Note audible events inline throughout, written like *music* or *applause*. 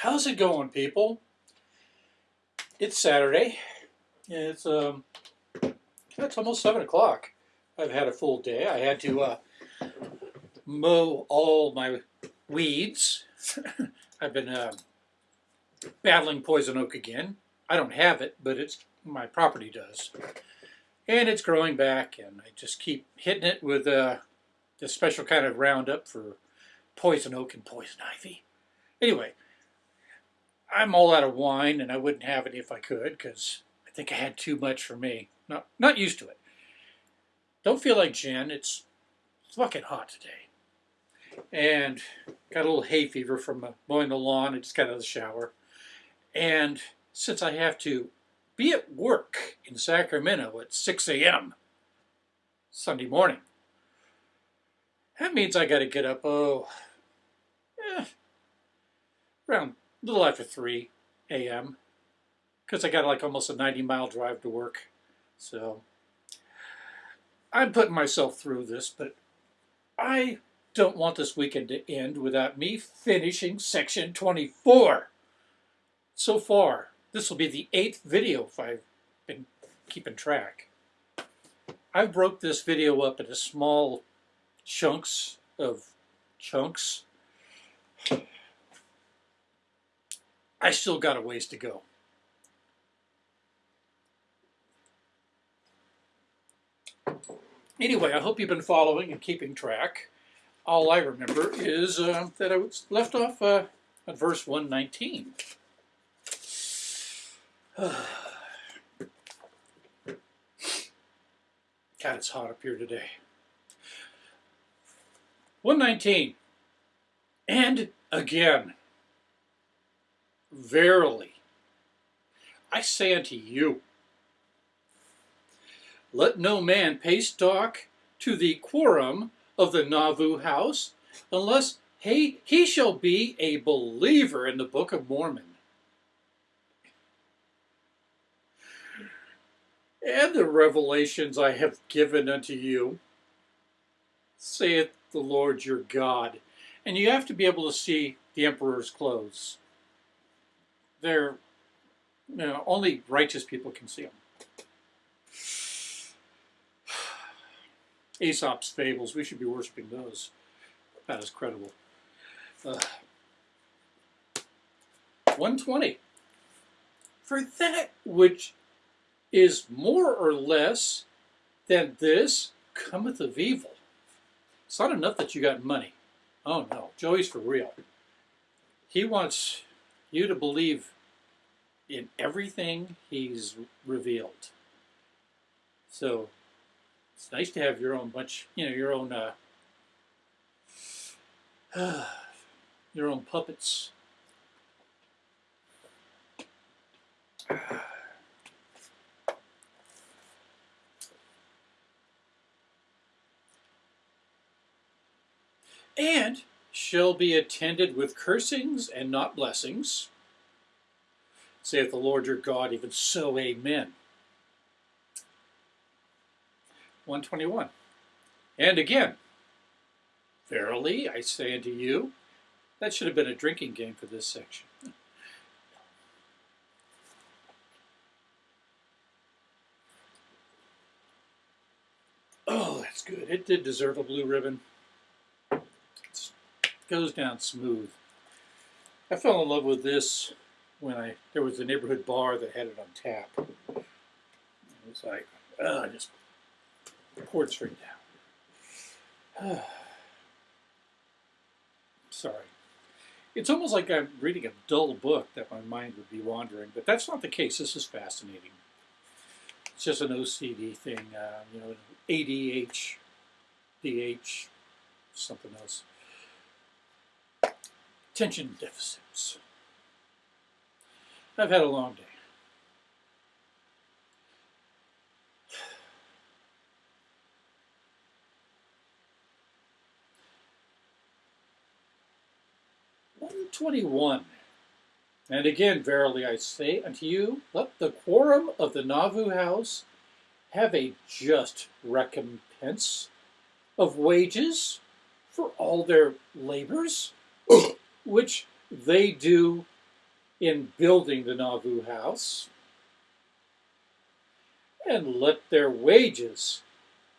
How's it going, people? It's Saturday. It's um, it's almost seven o'clock. I've had a full day. I had to uh, mow all my weeds. *laughs* I've been uh, battling poison oak again. I don't have it, but it's my property does, and it's growing back. And I just keep hitting it with uh, this special kind of Roundup for poison oak and poison ivy. Anyway, I'm all out of wine, and I wouldn't have any if I could, because I think I had too much for me. Not not used to it. Don't feel like gin. It's fucking hot today, and got a little hay fever from uh, mowing the lawn. I just got out of the shower, and since I have to be at work in Sacramento at 6 a.m. Sunday morning, that means I got to get up. Oh, eh, around a little after 3 a.m. because I got like almost a 90 mile drive to work. So I'm putting myself through this, but I don't want this weekend to end without me finishing section 24. So far, this will be the eighth video if I've been keeping track. I broke this video up into small chunks of chunks I still got a ways to go. Anyway, I hope you've been following and keeping track. All I remember is uh, that I was left off uh, at verse 119. *sighs* God, it's hot up here today. 119. And again. Verily, I say unto you, let no man pay stock to the quorum of the Nauvoo house, unless he, he shall be a believer in the Book of Mormon. And the revelations I have given unto you, saith the Lord your God. And you have to be able to see the emperor's clothes they're, you know, only righteous people can see them. Aesop's fables, we should be worshiping those. That is credible. Uh, 120. For that which is more or less than this cometh of evil. It's not enough that you got money. Oh no, Joey's for real. He wants you to believe in everything he's revealed. So it's nice to have your own bunch, you know, your own uh, *sighs* your own puppets. And shall be attended with cursings and not blessings saith the Lord your God, even so, amen. 121. And again, verily I say unto you, that should have been a drinking game for this section. Oh, that's good. It did deserve a blue ribbon. Goes down smooth. I fell in love with this when I there was a neighborhood bar that had it on tap. It was like, I just poured straight down. *sighs* Sorry. It's almost like I'm reading a dull book that my mind would be wandering, but that's not the case. This is fascinating. It's just an OCD thing, uh, you know, ADH, DH, something else. Attention deficits. I've had a long day. One twenty-one. And again, verily I say unto you, let the quorum of the Nauvoo house have a just recompense of wages for all their labors, which they do in building the Nauvoo house, and let their wages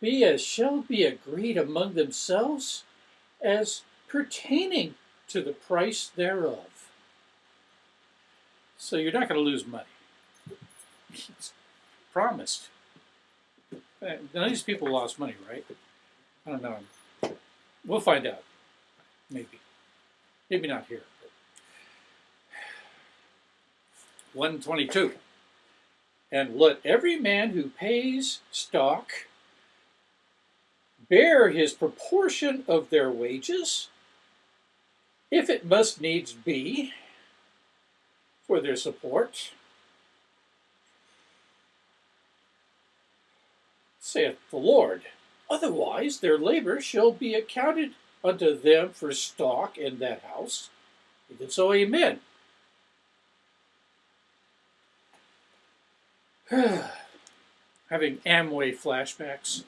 be as shall be agreed among themselves as pertaining to the price thereof. So you're not going to lose money. It's promised. Uh, None of these people lost money, right? I don't know. We'll find out. Maybe. Maybe not here. 122. And let every man who pays stock bear his proportion of their wages, if it must needs be, for their support. Saith the Lord. Otherwise their labor shall be accounted unto them for stock in that house. Even so, amen. *sighs* Having Amway flashbacks.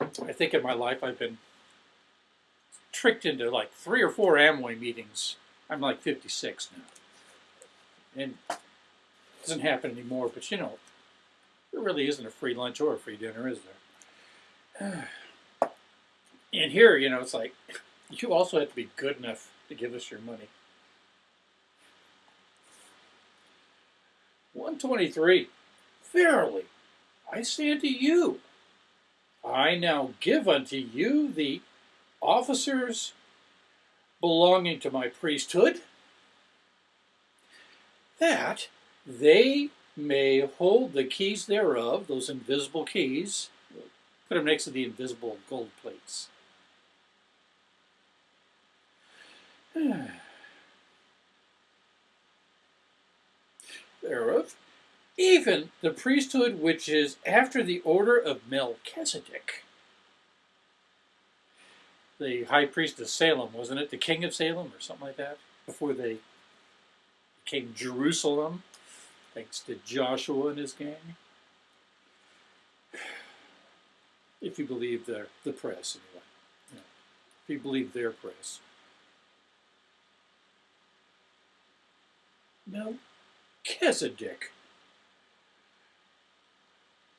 I think in my life I've been tricked into like three or four Amway meetings. I'm like 56 now. And it doesn't happen anymore, but you know, there really isn't a free lunch or a free dinner, is there? *sighs* And here, you know, it's like *laughs* you also have to be good enough to give us your money. 123. Verily, I say unto you, I now give unto you the officers belonging to my priesthood, that they may hold the keys thereof, those invisible keys, put them next to the invisible gold plates. *sighs* thereof, even the priesthood which is after the order of Melchizedek. The high priest of Salem, wasn't it? The king of Salem or something like that? Before they became Jerusalem, thanks to Joshua and his gang. If you believe the, the press, anyway. If you believe their press. Melchizedek,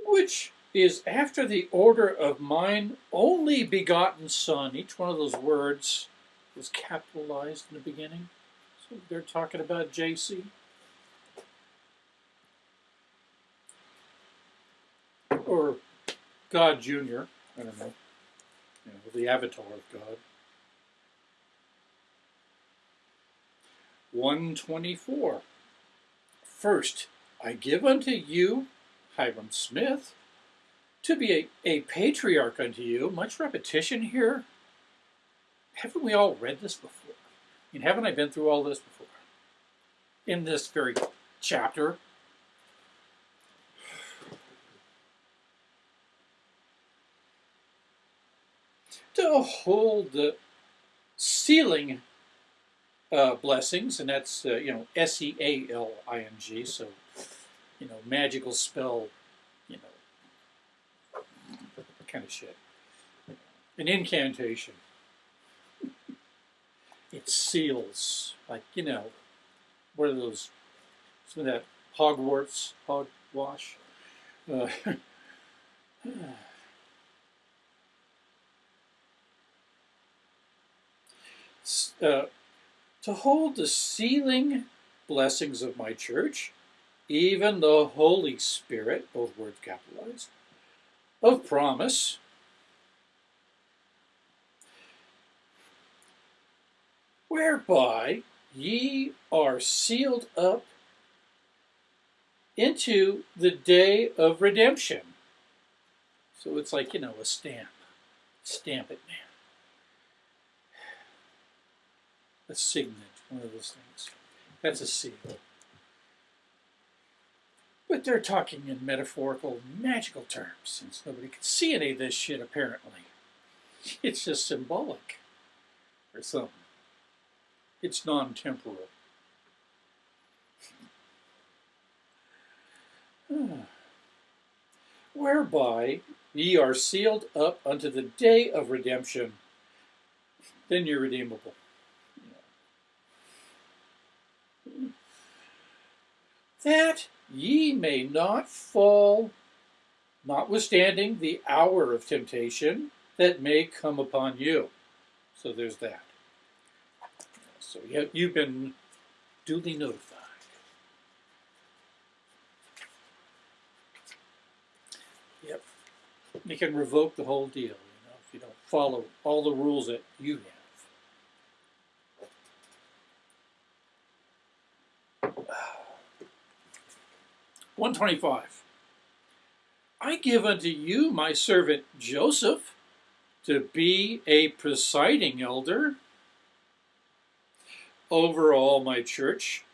which is after the order of mine only begotten son. Each one of those words is capitalized in the beginning. So they're talking about JC. Or God Jr., I don't know. You know, the avatar of God. 124. First, I give unto you Hyrum Smith to be a, a patriarch unto you. Much repetition here. Haven't we all read this before? I mean, haven't I been through all this before? In this very chapter. To hold the sealing uh, blessings, and that's, uh, you know, S E A L I N G, so, you know, magical spell, you know, kind of shit. An incantation. It seals, like, you know, what are those, some of that Hogwarts, hogwash. Uh, *laughs* uh, to hold the sealing blessings of my church, even the Holy Spirit, both words capitalized, of promise, whereby ye are sealed up into the day of redemption. So it's like, you know, a stamp. Stamp it, man. A signet, one of those things. That's a seal. But they're talking in metaphorical, magical terms, since nobody can see any of this shit, apparently. It's just symbolic, or something. It's non-temporal. *sighs* Whereby ye are sealed up unto the day of redemption. then you're redeemable. That ye may not fall, notwithstanding the hour of temptation that may come upon you. So there's that. So you- you've been duly notified. Yep. You can revoke the whole deal, you know, if you don't follow all the rules that you have. One twenty-five. I give unto you my servant Joseph to be a presiding elder over all my church,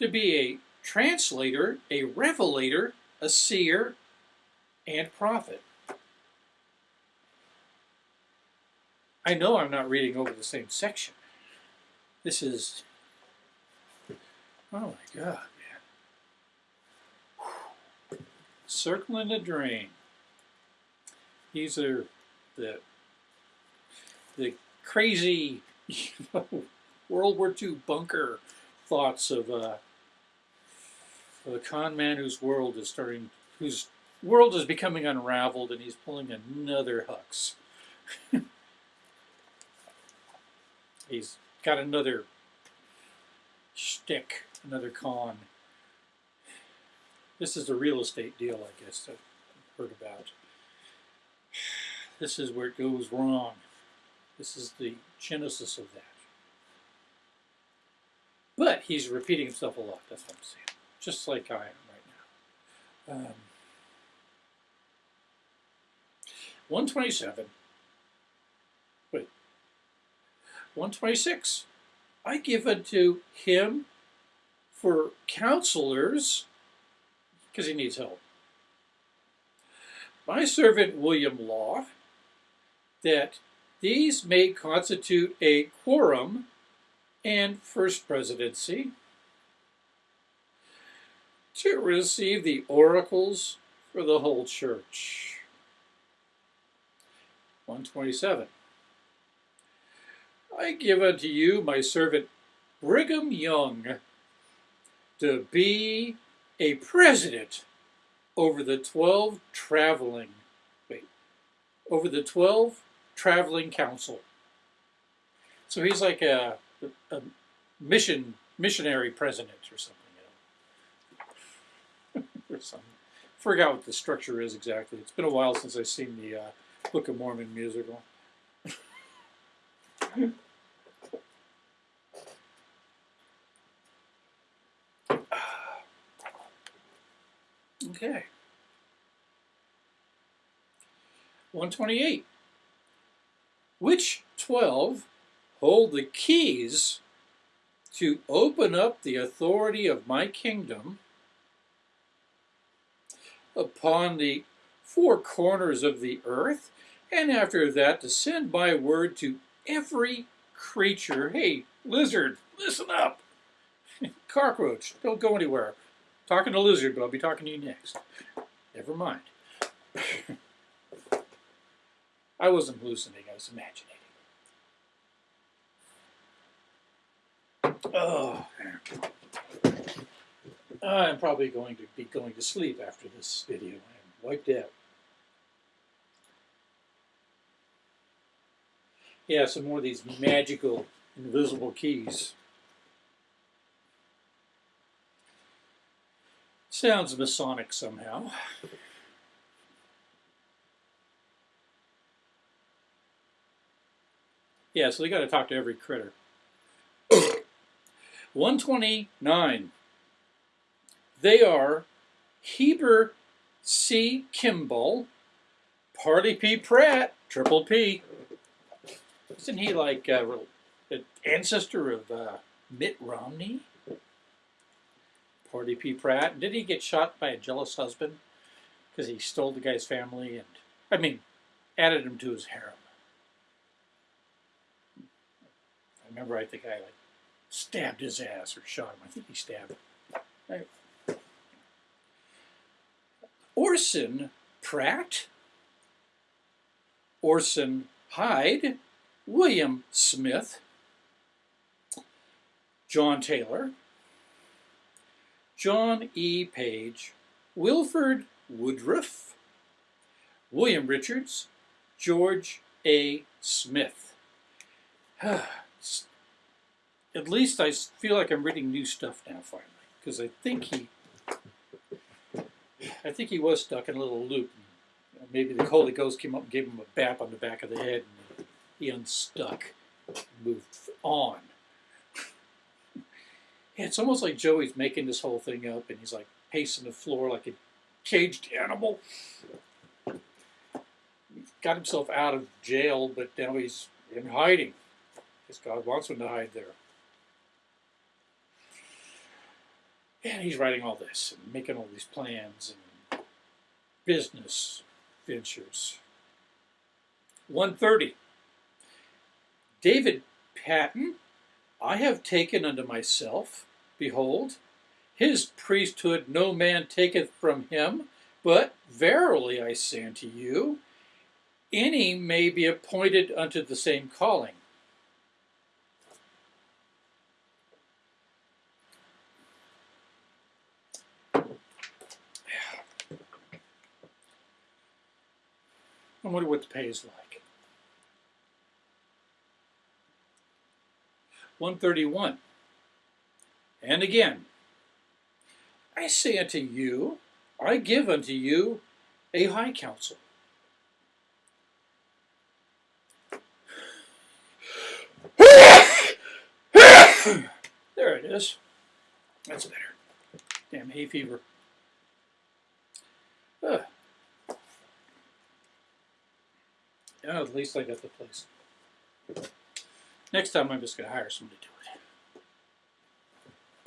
to be a translator, a revelator, a seer, and prophet. I know I'm not reading over the same section. This is, oh my God, man. Circling the drain. These are the the crazy, you know, World War II bunker thoughts of uh, a con man whose world is starting, whose world is becoming unraveled, and he's pulling another Hux. *laughs* he's got another shtick, another con. This is a real estate deal, I guess, I've heard about. This is where it goes wrong. This is the genesis of that. But he's repeating himself a lot, that's what I'm saying. Just like I am right now. Um, 127. Wait. 126. I give unto him for counselors, because he needs help. My servant William Law, that these may constitute a quorum and first presidency to receive the oracles for the whole church. 127. I give unto you my servant Brigham Young to be a president over the 12 traveling, wait, over the 12 traveling council. So he's like a, a mission missionary president or something, you know. *laughs* or something. Forgot what the structure is exactly. It's been a while since I've seen the uh, Book of Mormon musical. *laughs* okay. 128. Which 12 hold the keys to open up the authority of my kingdom upon the four corners of the earth, and after that to send my word to every creature. Hey, lizard, listen up. *laughs* Cockroach, don't go anywhere. Talking to lizard, but I'll be talking to you next. Never mind. I wasn't hallucinating, I was imagining. Oh, I'm probably going to be going to sleep after this video. I'm wiped out. Yeah, some more of these magical invisible keys. Sounds Masonic somehow. Yeah, so they got to talk to every critter. *coughs* 129. They are Heber C. Kimball, Parley P. Pratt, Triple P. Isn't he like uh, the ancestor of uh, Mitt Romney? Parley P. Pratt. Did he get shot by a jealous husband because he stole the guy's family and, I mean, added him to his harem? I remember I think I like stabbed his ass or shot him. I think he stabbed him. Right. Orson Pratt, Orson Hyde, William Smith, John Taylor, John E. Page, Wilford Woodruff, William Richards, George A. Smith. *sighs* At least I feel like I'm reading new stuff now finally, because I think he, I think he was stuck in a little loop. Maybe the Holy Ghost came up and gave him a bap on the back of the head, and he unstuck, moved on. It's almost like Joey's making this whole thing up, and he's like pacing the floor like a caged animal. He's got himself out of jail, but now he's in hiding because God wants him to hide there. And he's writing all this and making all these plans and business ventures. 130. David Patten, I have taken unto myself, behold, his priesthood no man taketh from him, but verily I say unto you, any may be appointed unto the same calling. I wonder what the pay is like. 131. And again, I say unto you, I give unto you a high counsel. *sighs* there it is. That's better. Damn hay fever. Yeah, at least I got the place. Next time I'm just going to hire somebody to do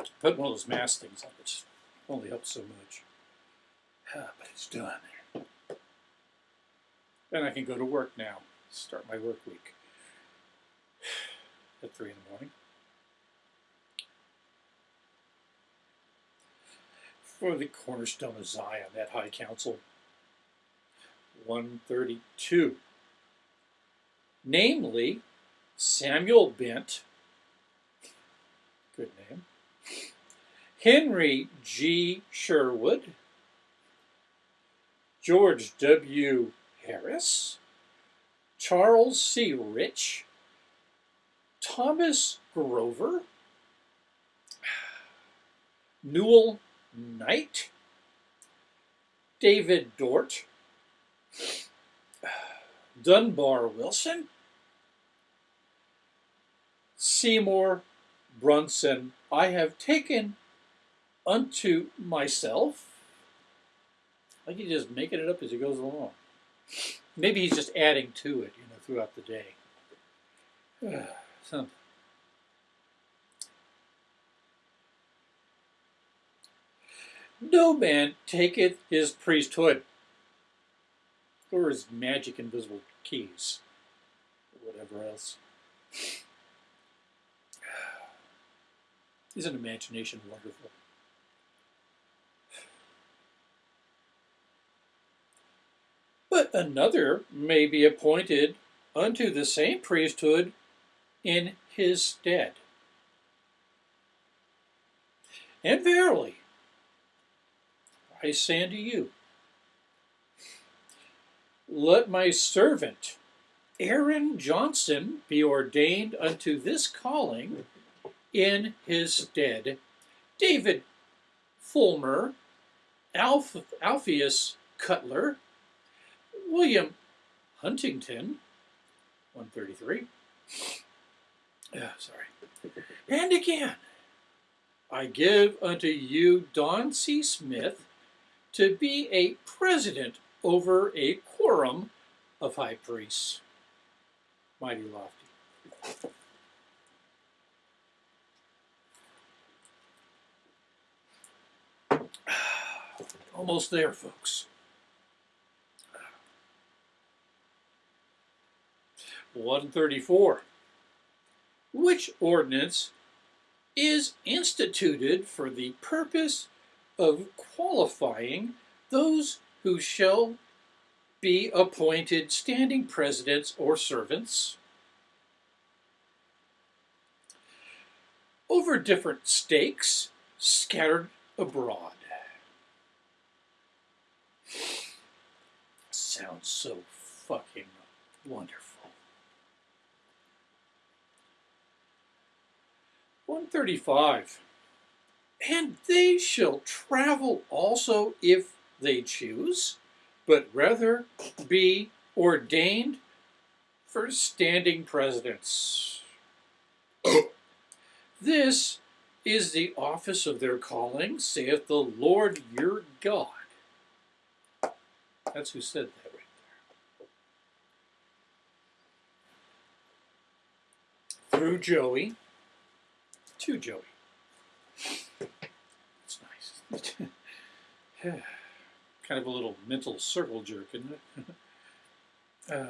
it. Put one of those mask things on, which only helps so much. Ah, but it's done. Then I can go to work now. Start my work week *sighs* at 3 in the morning. For the cornerstone of Zion, that high council. 132 namely Samuel Bent, good name, Henry G. Sherwood, George W. Harris, Charles C. Rich, Thomas Grover, Newel Knight, David Dort, Dunbar Wilson, Seymour Brunson, I have taken unto myself. Like he's just making it up as he goes along. Maybe he's just adding to it, you know, throughout the day. *sighs* so, no man taketh his priesthood or his magic invisible keys, or whatever else. Isn't imagination wonderful? But another may be appointed unto the same priesthood in his stead. And verily, I say unto you, let my servant Aaron Johnson be ordained unto this calling in his stead. David Fullmer, Alph Alpheus Cutler, William Huntington, 133. Yeah, sorry. And again, I give unto you Don C. Smith to be a president over a quorum of high priests. Mighty lofty. Almost there, folks. One thirty-four. Which ordinance is instituted for the purpose of qualifying those who shall be appointed standing presidents or servants over different stakes scattered abroad. Sounds so fucking wonderful. 135. And they shall travel also if they choose, but rather be ordained for standing presidents. *coughs* this is the office of their calling, saith the Lord your God. That's who said that right there. Through Joey to Joey. It's nice. *laughs* kind of a little mental circle jerk, isn't it? *laughs* uh,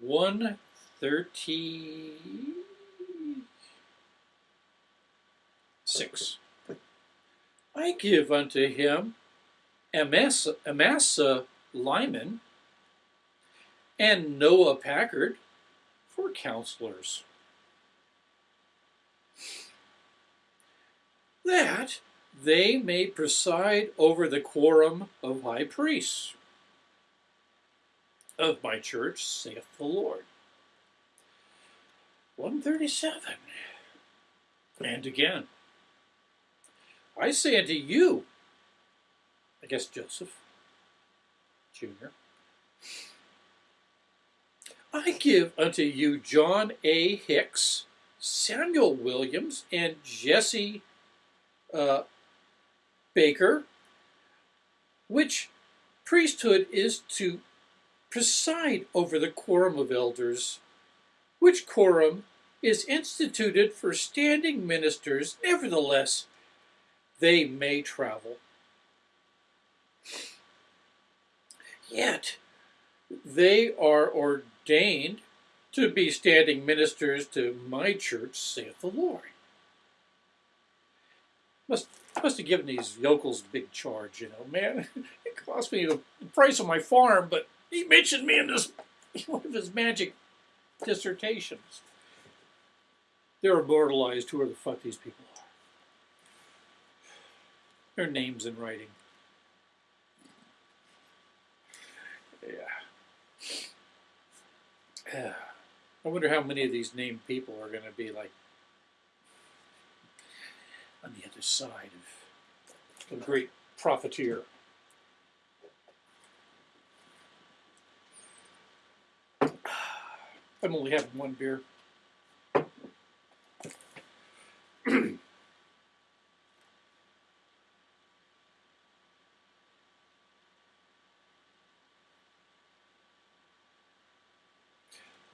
136. I give unto him Amasa, Amasa Lyman and Noah Packard for counselors. That they may preside over the quorum of high priests of my church, saith the Lord. 137. And again, I say unto you, I guess Joseph Jr., I give unto you John A. Hicks, Samuel Williams, and Jesse uh, Baker, which priesthood is to preside over the quorum of elders, which quorum is instituted for standing ministers, nevertheless, they may travel. Yet, they are ordained to be standing ministers to my church, saith the Lord. Must must have given these yokels a big charge, you know, man. *laughs* It cost me the price of my farm, but he mentioned me in this *laughs* one of his magic dissertations. They're immortalized. Who are the fuck these people are? Their names in writing. Yeah. I wonder how many of these named people are going to be like on the other side of the great profiteer. *sighs* I'm only having one beer.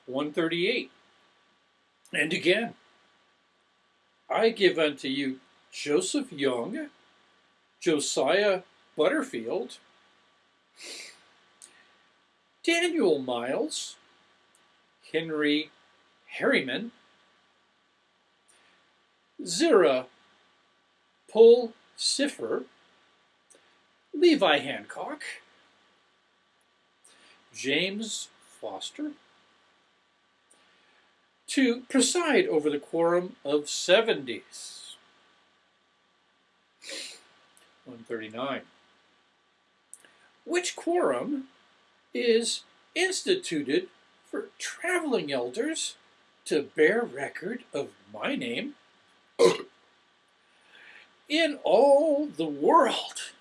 One thirty-eight. And again, I give unto you Joseph Young, Josiah Butterfield, Daniel Miles, Henry Herriman, Zira Pull Siffer, Levi Hancock, James Foster, to preside over the quorum of seventies. 139. Which quorum is instituted for traveling elders to bear record of my name *coughs* in all the world.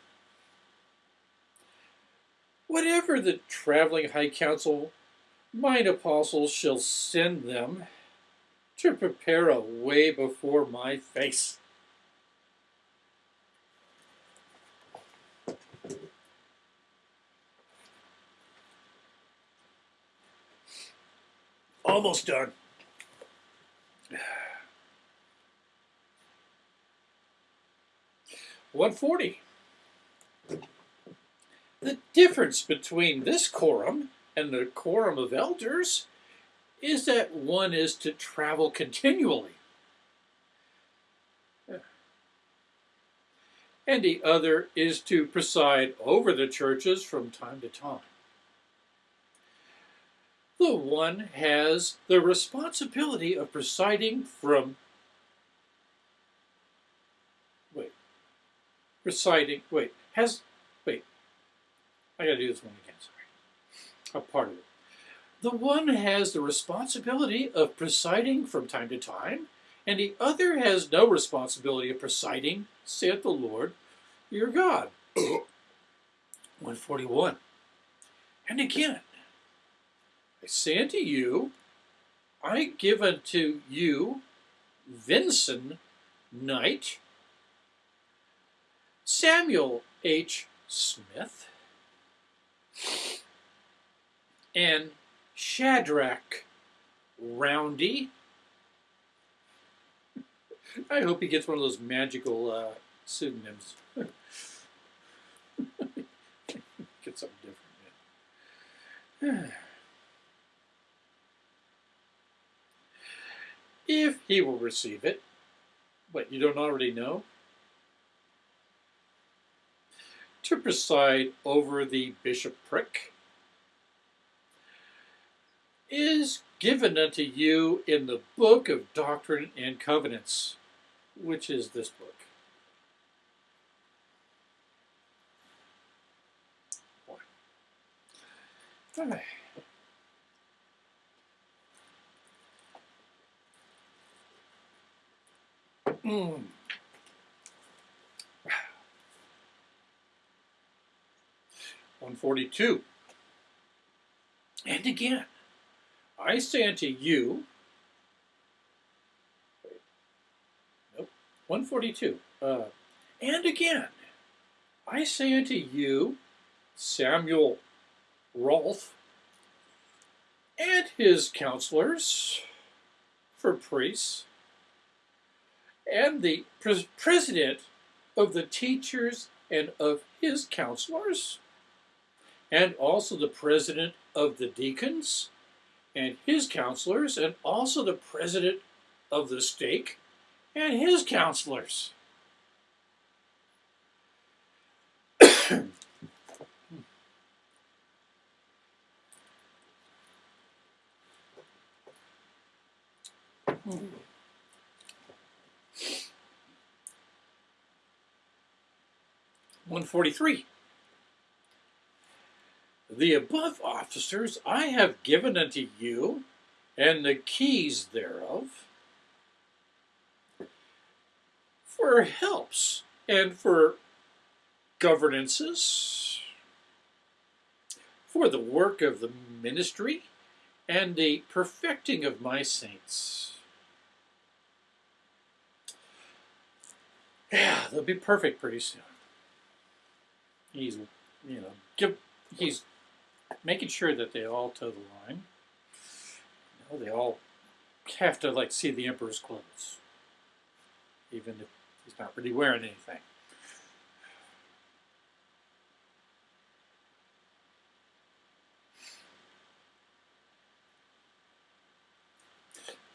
Whatever the traveling high council, mine apostles shall send them to prepare a way before my face. Almost done. One forty. The difference between this quorum and the quorum of elders is that one is to travel continually. And the other is to preside over the churches from time to time. the one has the responsibility of presiding from wait presiding wait has wait I gotta do this one again sorry a part of it the one has the responsibility of presiding from time to time and the other has no responsibility of presiding saith the Lord your God *coughs* 141 and again I say unto you, I give unto you Vinson Knight, Samuel H. Smith, and Shadrach Roundy. I hope he gets one of those magical uh, pseudonyms. *laughs* Get something different. *sighs* if he will receive it. but you don't already know? To preside over the bishopric is given unto you in the book of Doctrine and Covenants, which is this book. One hmm. forty-two. And again, I say unto you. Nope. One forty-two. Uh, and again, I say unto you, Samuel Rolfe, and his counselors for priests and the pres president of the teachers and of his counselors, and also the president of the deacons and his counselors, and also the president of the stake and his counselors. One forty-three. The above officers I have given unto you, and the keys thereof, for helps and for governances, for the work of the ministry, and the perfecting of my saints. Yeah, they'll be perfect pretty soon. He's, you know, give, he's making sure that they all toe the line. You know, they all have to like see the emperor's clothes, even if he's not really wearing anything.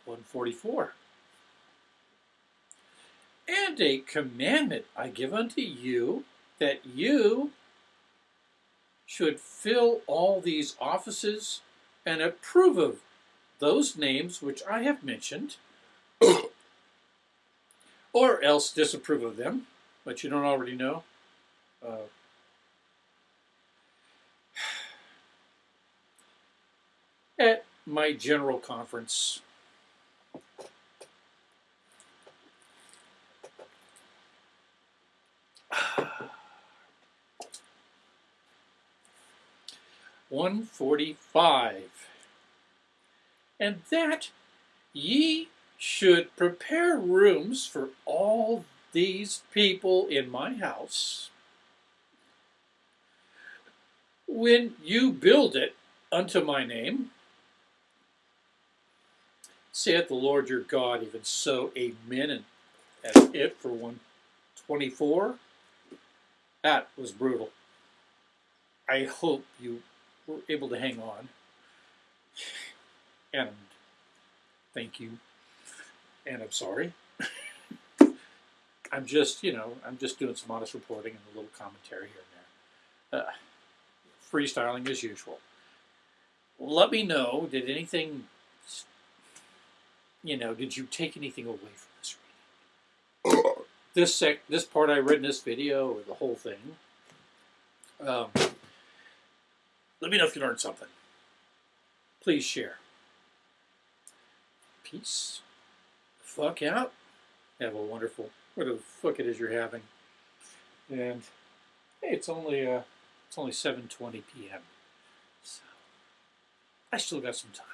One forty-four. And a commandment I give unto you that you should fill all these offices and approve of those names which I have mentioned, *coughs* or else disapprove of them, but you don't already know. Uh, *sighs* at my general conference. One forty-five. And that ye should prepare rooms for all these people in my house when you build it unto my name, saith the Lord your God, even so, amen. And that's it for 124. That was brutal. I hope you were able to hang on. And thank you. And I'm sorry. I'm just, you know, I'm just doing some honest reporting and a little commentary here and there. Uh, freestyling as usual. let me know. Did anything, you know, did you take anything away from this reading? This sec, this part I read in this video, or the whole thing. Um, let me know if you learned something. Please share. Peace. Fuck out. Have a wonderful, whatever the fuck it is you're having. And hey, it's only uh, it's only 7:20 p.m. So I still got some time.